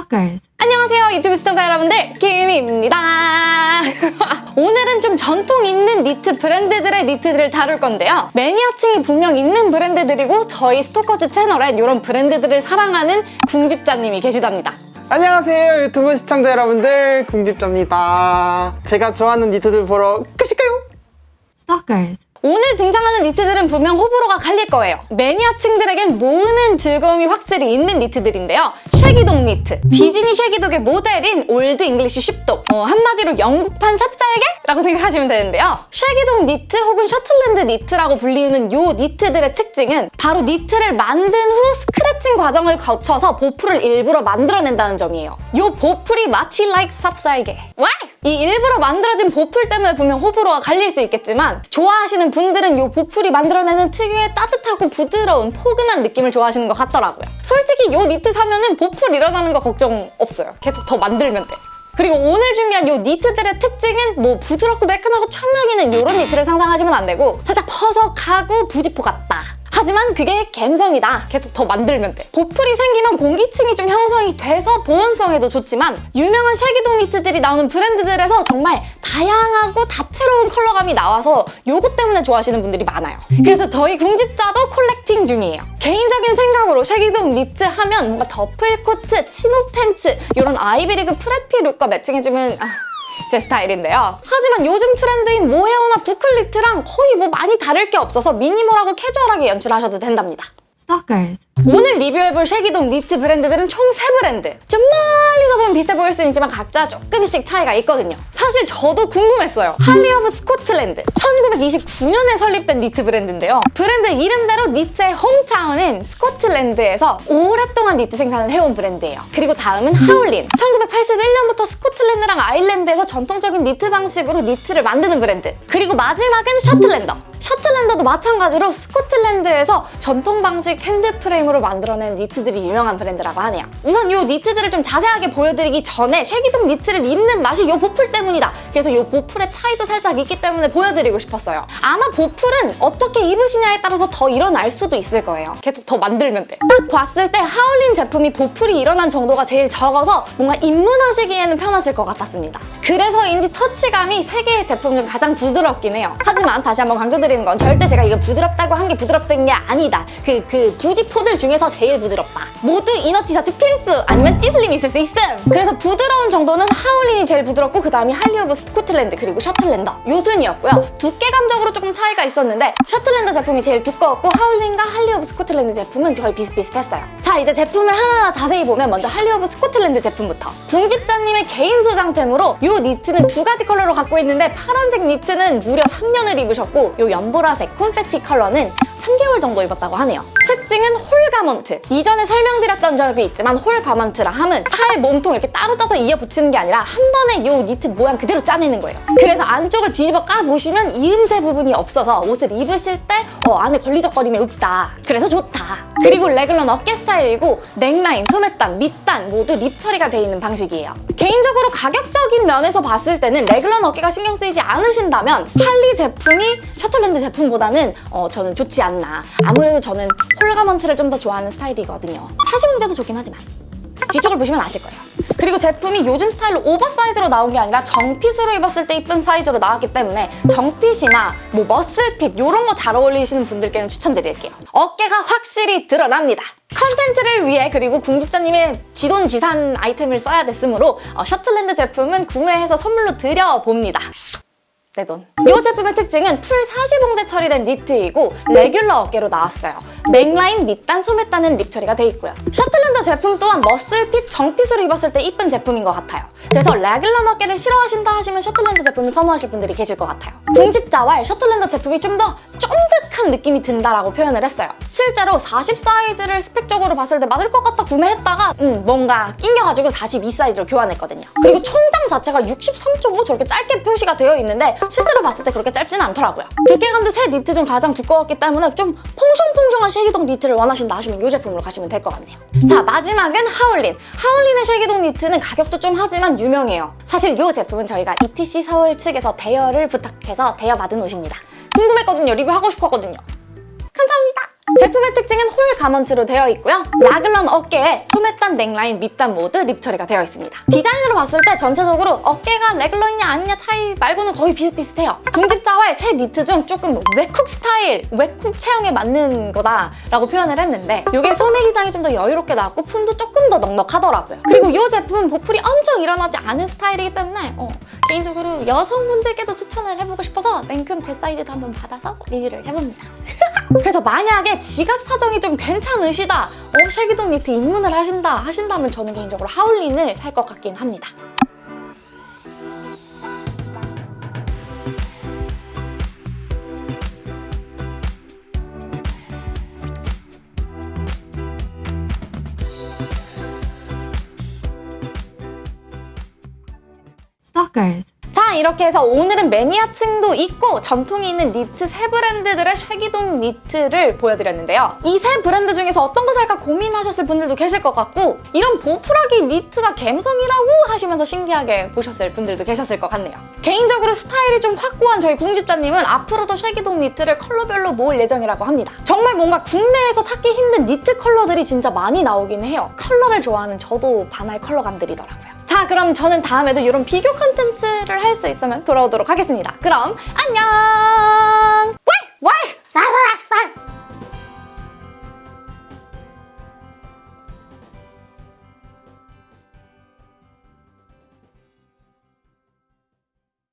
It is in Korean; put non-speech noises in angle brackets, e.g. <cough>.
Stalkers. 안녕하세요 유튜브 시청자 여러분들 김입니다 <laughs> 오늘은 좀 전통 있는 니트 브랜드들의 니트들을 다룰 건데요 매니아층이 분명 있는 브랜드들이고 저희 스토커즈 채널에 이런 브랜드들을 사랑하는 궁집자님이 계시답니다 안녕하세요 유튜브 시청자 여러분들 궁집자입니다 제가 좋아하는 니트들 보러 가실까요? Stalkers. 오늘 등장하는 니트들은 분명 호불호가 갈릴 거예요. 매니아층들에겐 모으는 즐거움이 확실히 있는 니트들인데요. Shaggy Dog 니트. 디즈니 Shaggy Dog의 모델인 Old English Sheepdog. 어, 한마디로 영국판 삽살개 라고 <laughs> 생각하시면 되는데요. Shaggy Dog 니트 혹은 셔틀랜드 니트라고 불리우는 요 니트들의 특징은 바로 니트를 만든 후 scratching 과정을 거쳐서 보풀을 일부러 만들어낸다는 점이에요. 요 보풀이 마치 like 삽살개. 와! 이 일부러 만들어진 보풀 때문에 분명 호불호가 갈릴 수 있겠지만 좋아하시는 분들은 이 보풀이 만들어내는 특유의 따뜻하고 부드러운 포근한 느낌을 좋아하시는 것 같더라고요. 솔직히 이 니트 사면은 보풀 일어나는 거 걱정 없어요. 계속 더 만들면 돼. 그리고 오늘 준비한 이 니트들의 특징은 뭐 부드럽고 매끈하고 찰랑이는 이런 니트를 상상하시면 안 되고 살짝 퍼석하고 부직포 같다. 하지만 그게 갬성이다. 계속 더 만들면 돼. 보풀이 생기면 공기층이 좀 형성이 돼서 보온성에도 좋지만 유명한 Shaggy Dog 니트들이 나오는 브랜드들에서 정말 다양하고 다채로운 컬러감이 나와서 요것 때문에 좋아하시는 분들이 많아요. 그래서 저희 궁집자도 collecting 중이에요. 개인적인 생각으로 Shaggy Dog 니트 하면 뭔가 더플 코트, chino pants 이런 아이비리그 preppy look과 매칭해주면 아, 제 스타일인데요. 하지만 요즘 트렌드인 모헤어나 bouclé 니트랑 거의 뭐 많이 다를 게 없어서 minimal하고 캐주얼하게 연출하셔도 된답니다. Stalkers. 오늘 리뷰해볼 Shaggy Dog 니트 브랜드들은 총 3브랜드. 좀 멀리서 보면 비슷해 보일 수 있지만 각자 조금씩 차이가 있거든요. 사실 저도 궁금했어요. 할리 오브 스코틀랜드. 1929년에 설립된 니트 브랜드인데요. 브랜드 이름대로 니트의 hometown인 스코틀랜드에서 오랫동안 니트 생산을 해온 브랜드예요. 그리고 다음은 하울린. 1981년부터 스코틀랜드랑 아일랜드에서 전통적인 니트 방식으로 니트를 만드는 브랜드. 그리고 마지막은 셔틀랜더. 셔틀랜더도 마찬가지로 스코틀랜드에서 전통 방식 hand frame 으로 만들어낸 니트들이 유명한 브랜드라고 하네요. 우선 이 니트들을 좀 자세하게 보여드리기 전에 쉐기동 니트를 입는 맛이 이 보풀 때문이다. 그래서 이 보풀의 차이도 살짝 있기 때문에 보여드리고 싶었어요. 아마 보풀은 어떻게 입으시냐에 따라서 더 일어날 수도 있을 거예요. 계속 더 만들면 돼. 딱 봤을 때 하울린 제품이 보풀이 일어난 정도가 제일 적어서 뭔가 입문하시기에는 편하실 것 같았습니다. 그래서인지 터치감이 세 개의 제품 중 가장 부드럽긴 해요. 하지만 다시 한번 강조드리는 건 절대 제가 이거 부드럽다고 한 게 부드럽다는 게 아니다. 그, 그 부지포들 중에서 제일 부드럽다. 모두 이너 티셔츠 필수 아니면 찌슬림 있을 수 있음. 그래서 부드러운 정도는 하울린이 제일 부드럽고 그 다음이 할리 오브 스코틀랜드 그리고 셔틀랜더 요 순이었고요. 두께감적으로 조금 차이가 있었는데 셔틀랜더 제품이 제일 두꺼웠고 하울린과 할리 오브 스코틀랜드 제품은 거의 비슷비슷했어요. 자 이제 제품을 하나하나 자세히 보면 먼저 할리 오브 스코틀랜드 제품부터 궁집자님의 개인 소장템으로 요 니트는 두 가지 컬러로 갖고 있는데 파란색 니트는 무려 3년을 입으셨고 요 연보라색 confetti 컬러는 3개월 정도 입었다고 하네요. 특징은 whole garment. 이전에 설명드렸던 적이 있지만 whole garment라 함은 팔, 몸통 이렇게 따로 짜서 이어 붙이는 게 아니라 한 번에 이 니트 모양 그대로 짜내는 거예요. 그래서 안쪽을 뒤집어 까보시면 이음새 부분이 없어서 옷을 입으실 때 어, 안에 걸리적거림이 없다. 그래서 좋다. 그리고 래글런 어깨 스타일이고 넥라인, 소매단, 밑단 모두 rib 처리가 되어 있는 방식이에요. 개인적으로 가격적인 면에서 봤을 때는 래글런 어깨가 신경 쓰이지 않으신다면 할리 제품이 셔틀랜드 제품보다는 어, 저는 좋지 않 나. 아무래도 저는 whole garment를 좀 더 좋아하는 스타일이거든요. 사실 봉제도 좋긴 하지만 뒤쪽을 보시면 아실 거예요. 그리고 제품이 요즘 스타일로 oversize로 나온 게 아니라 정fit으로 입었을 때 이쁜 사이즈로 나왔기 때문에 정fit이나 뭐 muscle fit 이런 거 잘 어울리시는 분들께는 추천드릴게요. 어깨가 확실히 드러납니다. 컨텐츠를 위해 그리고 궁집자님의 지돈지산 아이템을 써야 됐으므로 어, 셔틀랜드 제품은 구매해서 선물로 드려봅니다. 내 돈. 이 제품의 특징은 full 사시봉제 처리된 니트이고 regular 어깨로 나왔어요. 넥라인, 밑단, 소매단은 rib 처리가 돼 있고요. 셔틀랜드 제품 또한 muscle fit, 정fit으로 입었을 때 이쁜 제품인 것 같아요. 그래서 regular 어깨를 싫어하신다 하시면 셔틀랜드 제품을 선호하실 분들이 계실 것 같아요. 궁집자왈 셔틀랜드 제품이 좀 더 쫀득 한 느낌이 든다라고 표현을 했어요. 실제로 40 사이즈를 스펙적으로 봤을 때 맞을 것 같다 구매했다가 음, 뭔가 낑겨가지고 42 사이즈로 교환했거든요. 그리고 총장 자체가 63.5 저렇게 짧게 표시가 되어 있는데 실제로 봤을 때 그렇게 짧지는 않더라고요. 두께감도 세 니트 중 가장 두꺼웠기 때문에 좀 퐁숑퐁숑한 Shaggy Dog 니트를 원하신다 하시면 이 제품으로 가시면 될 것 같네요. 자 마지막은 하울린. 하울린의 Shaggy Dog 니트는 가격도 좀 하지만 유명해요. 사실 이 제품은 저희가 ETC 서울 측에서 대여를 부탁해서 대여받은 옷입니다. 궁금했거든요. 리뷰하고 싶었거든요. 감사합니다. 제품의 특징은 whole garment로 되어 있고요. 라글란 어깨에 소매단 넥라인 밑단 모두 rib 처리가 되어 있습니다. 디자인으로 봤을 때 전체적으로 어깨가 regular이냐 아니냐 차이 말고는 거의 비슷비슷해요. 궁집자왈 세 니트 중 조금 외국 스타일, 외국 체형에 맞는 거다라고 표현을 했는데 이게 소매 기장이 좀 더 여유롭게 나왔고 품도 조금 더 넉넉하더라고요. 그리고 이 제품은 보풀이 엄청 일어나지 않은 스타일이기 때문에 어, 개인적으로 여성분들께도 추천을 해보고 싶어서 냉큼 제 사이즈도 한번 받아서 리뷰를 해봅니다. 그래서 만약에 지갑 사정이 좀 괜찮으시다 어, 쉐기동 니트 입문을 하신다 하신다면 저는 개인적으로 하울린을 살 것 같긴 합니다. Stalkers. 자 이렇게 해서 오늘은 매니아층도 있고 전통이 있는 니트 세 브랜드들의 Shaggy Dog 니트를 보여드렸는데요. 이 세 브랜드 중에서 어떤 거 살까 고민하셨을 분들도 계실 것 같고 이런 보풀하기 니트가 갬성이라고 하시면서 신기하게 보셨을 분들도 계셨을 것 같네요. 개인적으로 스타일이 좀 확고한 저희 궁집자님은 앞으로도 Shaggy Dog 니트를 컬러별로 모을 예정이라고 합니다. 정말 뭔가 국내에서 찾기 힘든 니트 컬러들이 진짜 많이 나오긴 해요. 컬러를 좋아하는 저도 반할 컬러감들이더라고요. 자 그럼 저는 다음에도 이런 비교 컨텐츠를 할 수 있으면 돌아오도록 하겠습니다. 그럼 안녕!